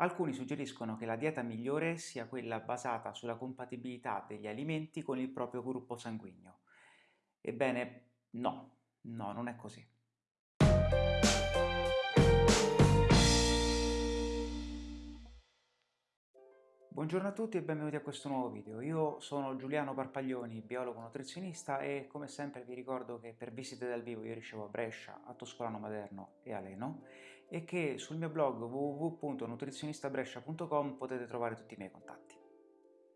Alcuni suggeriscono che la dieta migliore sia quella basata sulla compatibilità degli alimenti con il proprio gruppo sanguigno. Ebbene, no, no, non è così. Buongiorno a tutti e benvenuti a questo nuovo video. Io sono Giuliano Parpaglioni, biologo nutrizionista e come sempre vi ricordo che per visite dal vivo io ricevo a Brescia, a Toscolano Maderno e a Leno e che sul mio blog www.nutrizionistabrescia.com potete trovare tutti i miei contatti.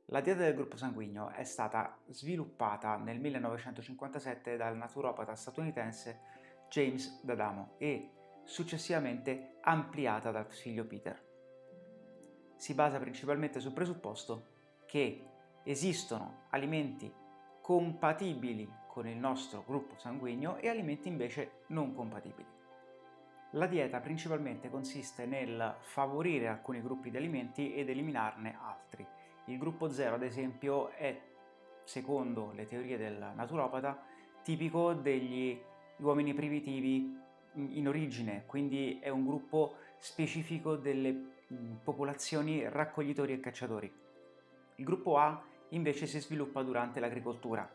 La dieta del gruppo sanguigno è stata sviluppata nel 1957 dal naturopata statunitense James D'Adamo e successivamente ampliata dal figlio Peter si basa principalmente sul presupposto che esistono alimenti compatibili con il nostro gruppo sanguigno e alimenti invece non compatibili. La dieta principalmente consiste nel favorire alcuni gruppi di alimenti ed eliminarne altri. Il gruppo 0 ad esempio è, secondo le teorie del naturopata, tipico degli uomini primitivi in origine, quindi è un gruppo specifico delle popolazioni raccoglitori e cacciatori. Il gruppo A invece si sviluppa durante l'agricoltura.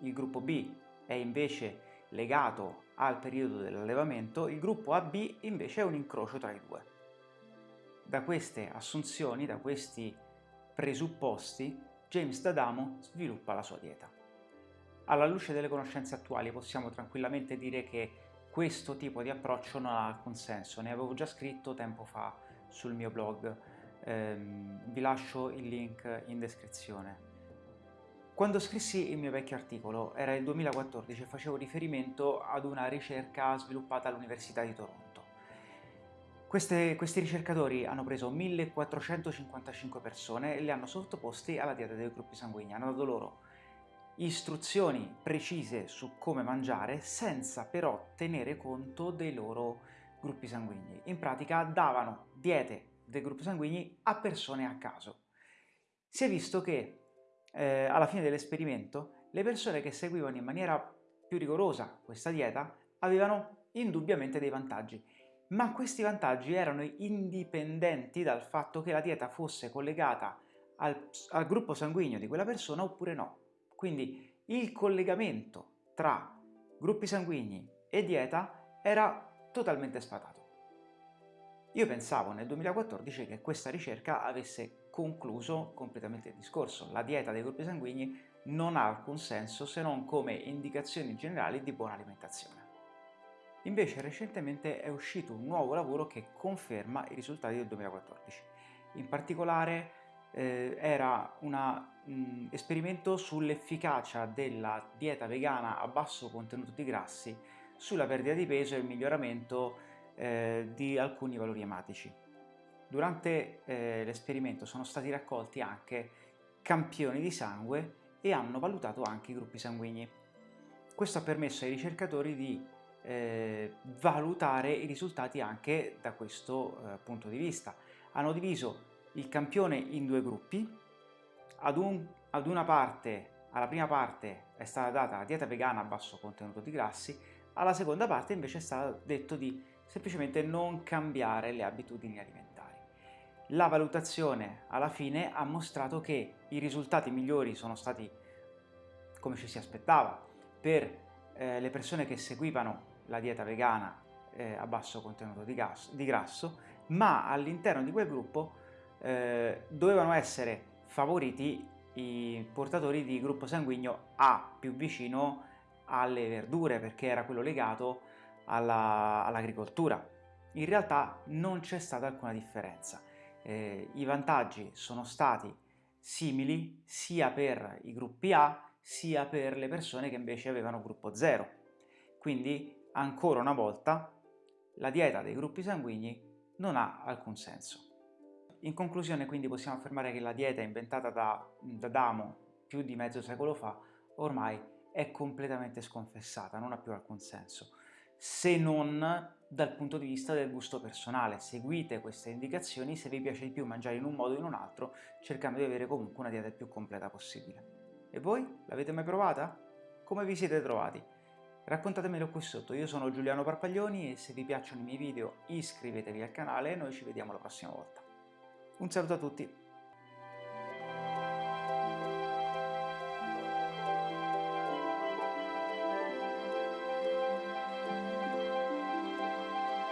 Il gruppo B è invece legato al periodo dell'allevamento, il gruppo AB invece è un incrocio tra i due. Da queste assunzioni, da questi presupposti, James D'Adamo sviluppa la sua dieta. Alla luce delle conoscenze attuali possiamo tranquillamente dire che questo tipo di approccio non ha alcun senso, ne avevo già scritto tempo fa sul mio blog, ehm, vi lascio il link in descrizione. Quando scrissi il mio vecchio articolo, era il 2014 e facevo riferimento ad una ricerca sviluppata all'Università di Toronto. Queste, questi ricercatori hanno preso 1455 persone e le hanno sottoposti alla dieta dei gruppi sanguigni, hanno dato loro istruzioni precise su come mangiare senza però tenere conto dei loro gruppi sanguigni. In pratica davano diete dei gruppi sanguigni a persone a caso. Si è visto che eh, alla fine dell'esperimento le persone che seguivano in maniera più rigorosa questa dieta avevano indubbiamente dei vantaggi, ma questi vantaggi erano indipendenti dal fatto che la dieta fosse collegata al, al gruppo sanguigno di quella persona oppure no. Quindi il collegamento tra gruppi sanguigni e dieta era totalmente sfatato. Io pensavo nel 2014 che questa ricerca avesse concluso completamente il discorso. La dieta dei gruppi sanguigni non ha alcun senso se non come indicazioni generali di buona alimentazione. Invece recentemente è uscito un nuovo lavoro che conferma i risultati del 2014. In particolare eh, era un mm, esperimento sull'efficacia della dieta vegana a basso contenuto di grassi sulla perdita di peso e il miglioramento eh, di alcuni valori ematici. Durante eh, l'esperimento sono stati raccolti anche campioni di sangue e hanno valutato anche i gruppi sanguigni. Questo ha permesso ai ricercatori di eh, valutare i risultati anche da questo eh, punto di vista. Hanno diviso il campione in due gruppi, ad, un, ad una parte, alla prima parte è stata data la dieta vegana a basso contenuto di grassi, alla seconda parte invece è stato detto di semplicemente non cambiare le abitudini alimentari. La valutazione alla fine ha mostrato che i risultati migliori sono stati come ci si aspettava per eh, le persone che seguivano la dieta vegana eh, a basso contenuto di, gas, di grasso, ma all'interno di quel gruppo eh, dovevano essere favoriti i portatori di gruppo sanguigno A più vicino alle verdure perché era quello legato all'agricoltura. All In realtà non c'è stata alcuna differenza. Eh, I vantaggi sono stati simili sia per i gruppi A sia per le persone che invece avevano gruppo 0. Quindi ancora una volta la dieta dei gruppi sanguigni non ha alcun senso. In conclusione quindi possiamo affermare che la dieta inventata da, da Damo più di mezzo secolo fa ormai è completamente sconfessata, non ha più alcun senso, se non dal punto di vista del gusto personale. Seguite queste indicazioni se vi piace di più mangiare in un modo o in un altro, cercando di avere comunque una dieta più completa possibile. E voi? L'avete mai provata? Come vi siete trovati? Raccontatemelo qui sotto, io sono Giuliano Parpaglioni e se vi piacciono i miei video iscrivetevi al canale e noi ci vediamo la prossima volta. Un saluto a tutti!